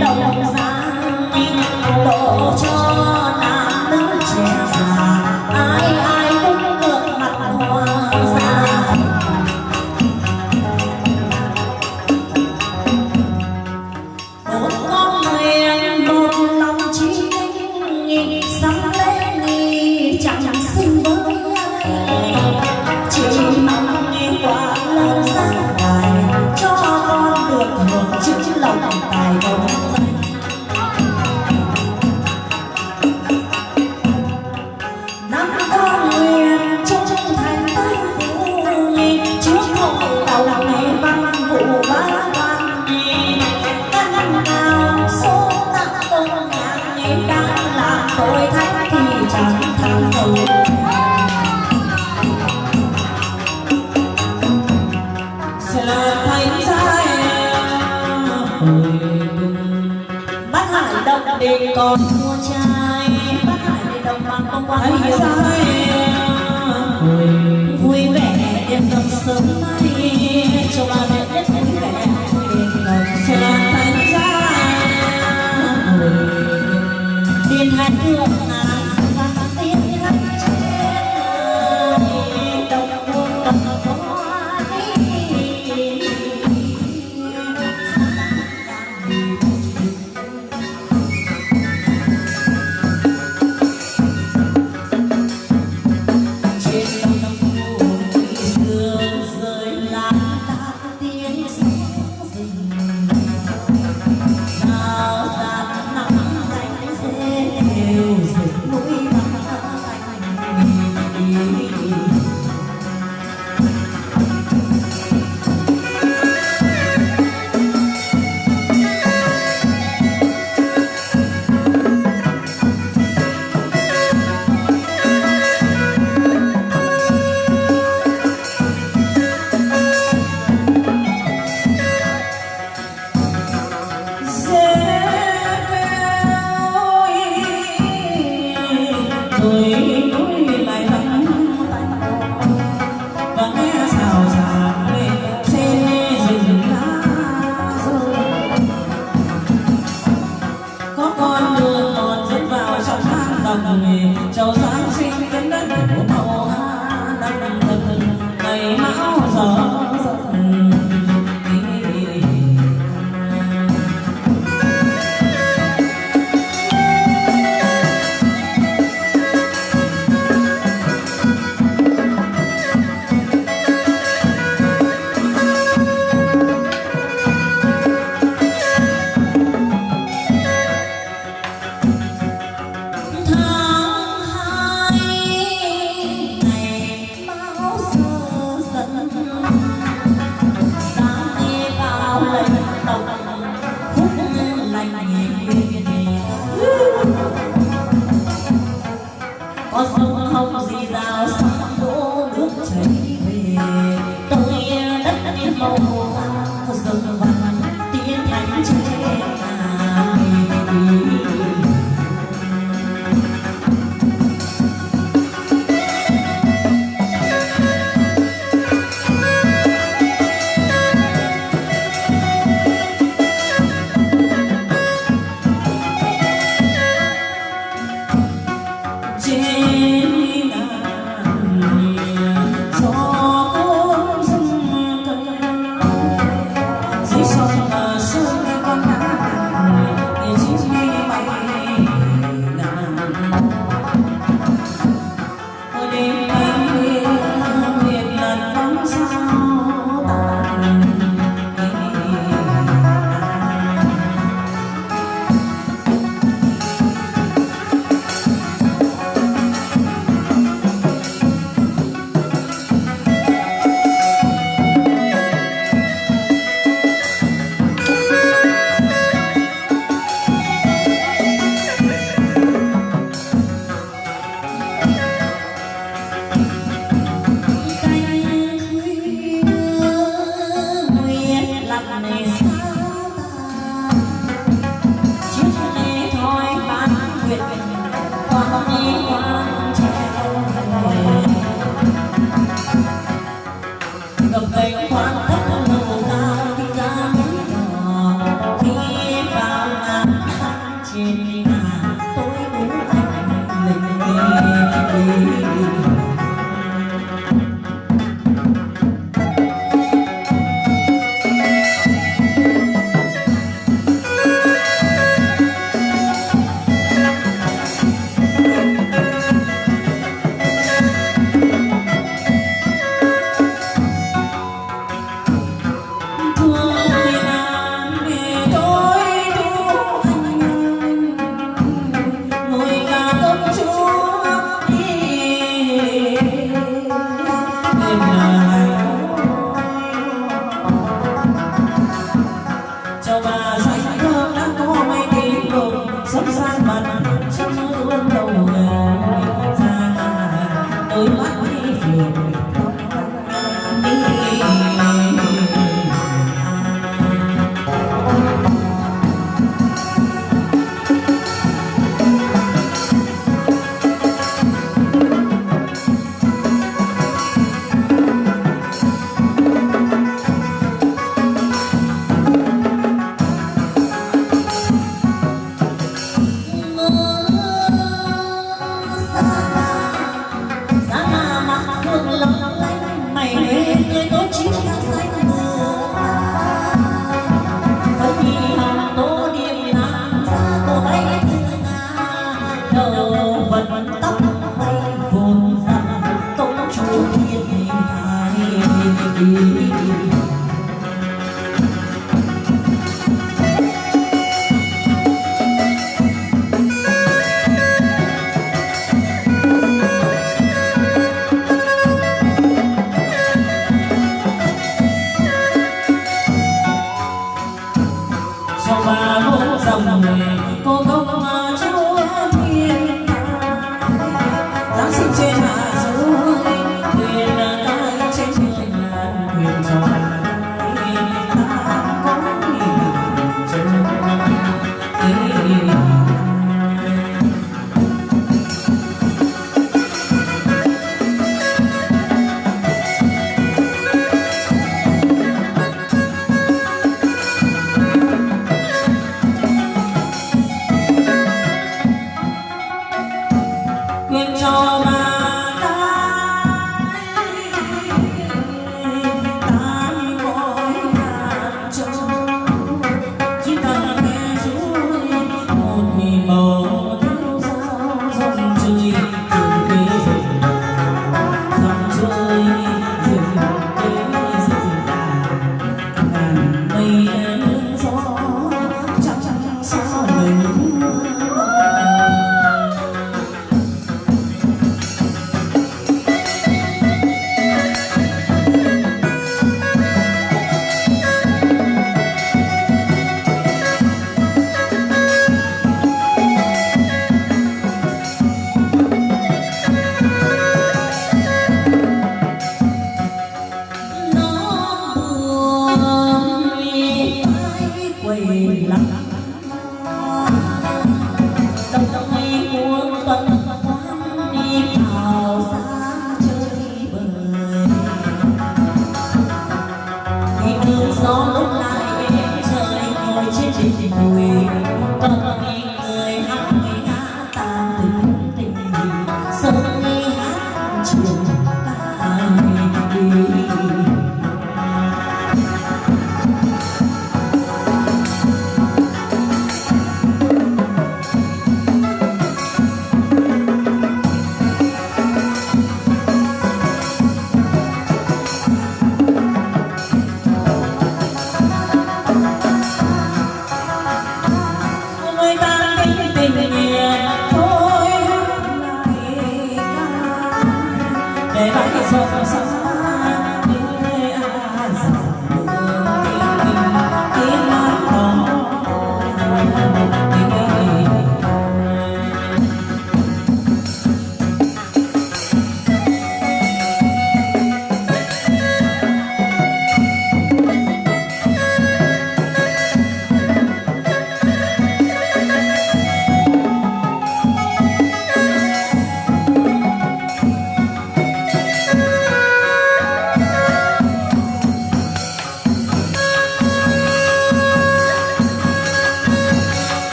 到 đêm con mua trai. Bác hải để đồng bằng công quan hiểu vui vẻ đêm đông sớm nay. Cho ba mẹ biết vui vẻ đêm đông thành ra tiền hạnh thượng 你。